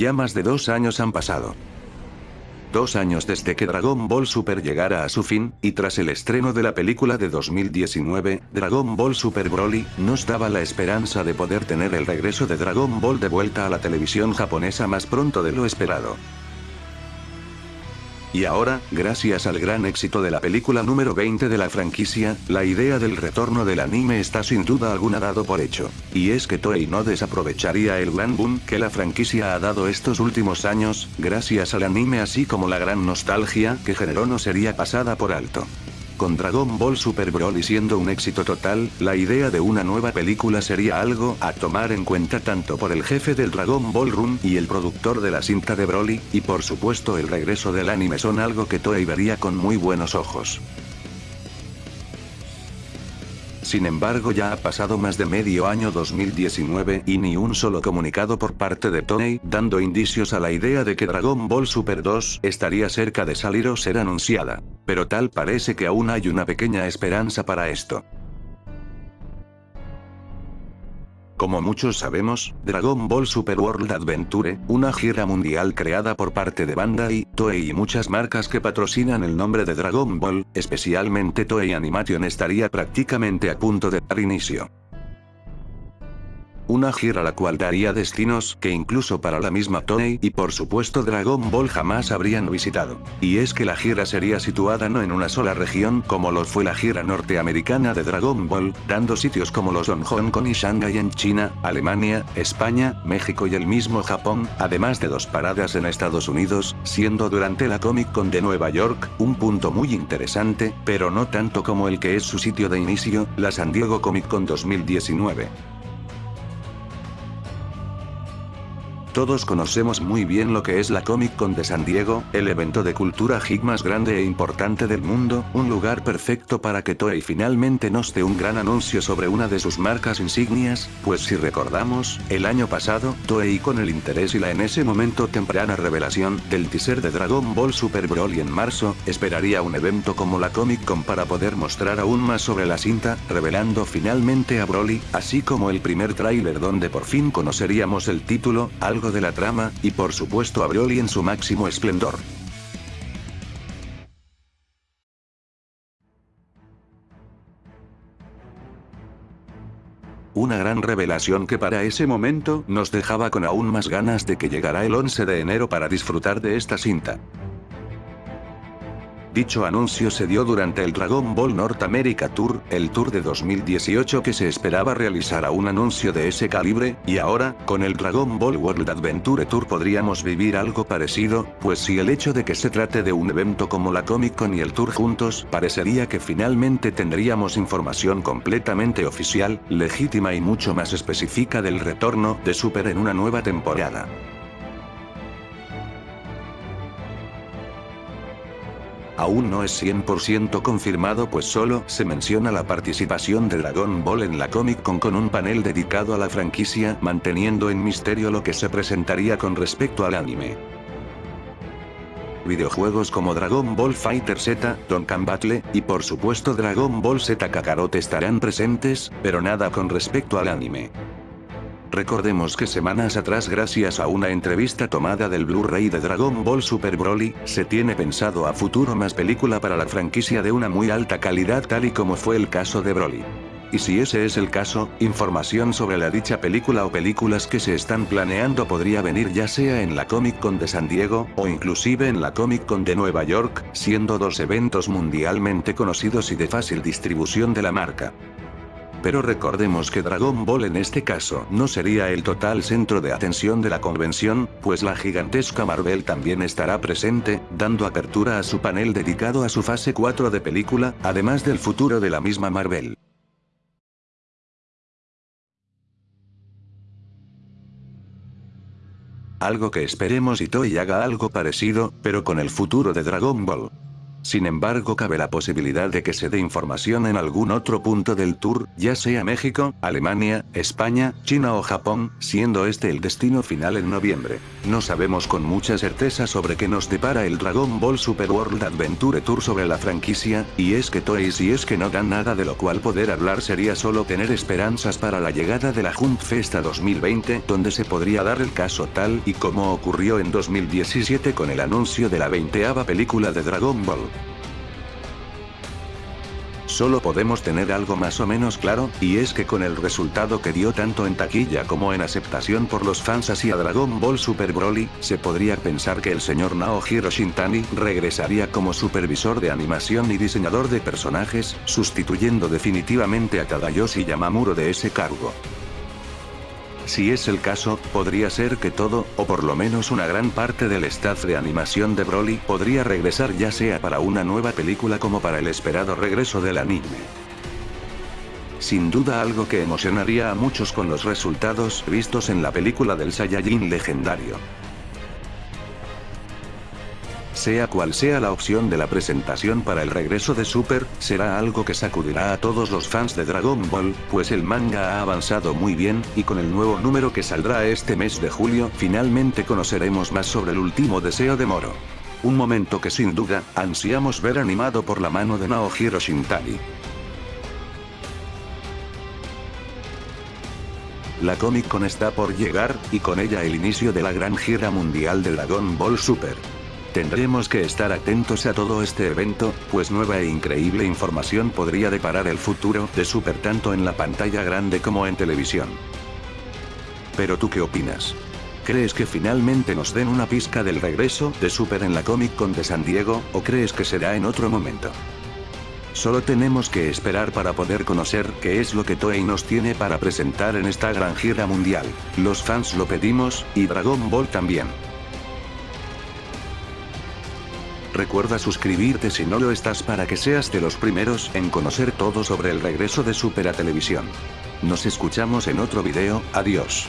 Ya más de dos años han pasado. Dos años desde que Dragon Ball Super llegara a su fin, y tras el estreno de la película de 2019, Dragon Ball Super Broly, nos daba la esperanza de poder tener el regreso de Dragon Ball de vuelta a la televisión japonesa más pronto de lo esperado. Y ahora, gracias al gran éxito de la película número 20 de la franquicia, la idea del retorno del anime está sin duda alguna dado por hecho. Y es que Toei no desaprovecharía el gran boom que la franquicia ha dado estos últimos años, gracias al anime así como la gran nostalgia que generó no sería pasada por alto. Con Dragon Ball Super Broly siendo un éxito total, la idea de una nueva película sería algo a tomar en cuenta tanto por el jefe del Dragon Ball Run y el productor de la cinta de Broly, y por supuesto el regreso del anime son algo que Toei vería con muy buenos ojos. Sin embargo ya ha pasado más de medio año 2019 y ni un solo comunicado por parte de Toei dando indicios a la idea de que Dragon Ball Super 2 estaría cerca de salir o ser anunciada. Pero tal parece que aún hay una pequeña esperanza para esto. Como muchos sabemos, Dragon Ball Super World Adventure, una gira mundial creada por parte de Bandai, Toei y muchas marcas que patrocinan el nombre de Dragon Ball, especialmente Toei Animation estaría prácticamente a punto de dar inicio. Una gira la cual daría destinos que incluso para la misma Toei y por supuesto Dragon Ball jamás habrían visitado. Y es que la gira sería situada no en una sola región como lo fue la gira norteamericana de Dragon Ball, dando sitios como los en Hong Kong y Shanghai en China, Alemania, España, México y el mismo Japón, además de dos paradas en Estados Unidos, siendo durante la Comic Con de Nueva York, un punto muy interesante, pero no tanto como el que es su sitio de inicio, la San Diego Comic Con 2019. Todos conocemos muy bien lo que es la Comic Con de San Diego, el evento de cultura geek más grande e importante del mundo, un lugar perfecto para que Toei finalmente nos dé un gran anuncio sobre una de sus marcas insignias, pues si recordamos, el año pasado, Toei con el interés y la en ese momento temprana revelación del teaser de Dragon Ball Super Broly en marzo, esperaría un evento como la Comic Con para poder mostrar aún más sobre la cinta, revelando finalmente a Broly, así como el primer tráiler donde por fin conoceríamos el título, algo de la trama, y por supuesto a Broly en su máximo esplendor. Una gran revelación que para ese momento nos dejaba con aún más ganas de que llegara el 11 de enero para disfrutar de esta cinta. Dicho anuncio se dio durante el Dragon Ball North America Tour, el tour de 2018 que se esperaba realizar a un anuncio de ese calibre, y ahora, con el Dragon Ball World Adventure Tour podríamos vivir algo parecido, pues si el hecho de que se trate de un evento como la Comic Con y el Tour juntos, parecería que finalmente tendríamos información completamente oficial, legítima y mucho más específica del retorno de Super en una nueva temporada. Aún no es 100% confirmado pues solo se menciona la participación de Dragon Ball en la Comic Con con un panel dedicado a la franquicia manteniendo en misterio lo que se presentaría con respecto al anime. Videojuegos como Dragon Ball Fighter Z, Dokkan Battle, y por supuesto Dragon Ball Z Kakarot estarán presentes, pero nada con respecto al anime. Recordemos que semanas atrás gracias a una entrevista tomada del Blu-ray de Dragon Ball Super Broly, se tiene pensado a futuro más película para la franquicia de una muy alta calidad tal y como fue el caso de Broly. Y si ese es el caso, información sobre la dicha película o películas que se están planeando podría venir ya sea en la Comic Con de San Diego, o inclusive en la Comic Con de Nueva York, siendo dos eventos mundialmente conocidos y de fácil distribución de la marca. Pero recordemos que Dragon Ball en este caso no sería el total centro de atención de la convención, pues la gigantesca Marvel también estará presente, dando apertura a su panel dedicado a su fase 4 de película, además del futuro de la misma Marvel. Algo que esperemos y Toei haga algo parecido, pero con el futuro de Dragon Ball. Sin embargo cabe la posibilidad de que se dé información en algún otro punto del tour, ya sea México, Alemania, España, China o Japón, siendo este el destino final en noviembre. No sabemos con mucha certeza sobre qué nos depara el Dragon Ball Super World Adventure Tour sobre la franquicia, y es que Toei si es que no dan nada de lo cual poder hablar sería solo tener esperanzas para la llegada de la Jump Festa 2020, donde se podría dar el caso tal y como ocurrió en 2017 con el anuncio de la 20 película de Dragon Ball. Solo podemos tener algo más o menos claro, y es que con el resultado que dio tanto en taquilla como en aceptación por los fans hacia Dragon Ball Super Broly, se podría pensar que el señor Naohiro Shintani regresaría como supervisor de animación y diseñador de personajes, sustituyendo definitivamente a Tadayoshi Yamamuro de ese cargo. Si es el caso, podría ser que todo, o por lo menos una gran parte del staff de animación de Broly podría regresar ya sea para una nueva película como para el esperado regreso del anime. Sin duda algo que emocionaría a muchos con los resultados vistos en la película del Saiyajin legendario. Sea cual sea la opción de la presentación para el regreso de Super, será algo que sacudirá a todos los fans de Dragon Ball, pues el manga ha avanzado muy bien, y con el nuevo número que saldrá este mes de julio, finalmente conoceremos más sobre el último deseo de Moro. Un momento que sin duda, ansiamos ver animado por la mano de Naohiro Shintani. La Comic Con está por llegar, y con ella el inicio de la gran gira mundial de Dragon Ball Super. Tendremos que estar atentos a todo este evento, pues nueva e increíble información podría deparar el futuro de Super tanto en la pantalla grande como en televisión. Pero tú qué opinas? ¿Crees que finalmente nos den una pizca del regreso de Super en la Comic Con de San Diego, o crees que será en otro momento? Solo tenemos que esperar para poder conocer qué es lo que Toei nos tiene para presentar en esta gran gira mundial. Los fans lo pedimos, y Dragon Ball también. Recuerda suscribirte si no lo estás para que seas de los primeros en conocer todo sobre el regreso de Super a Televisión. Nos escuchamos en otro video, adiós.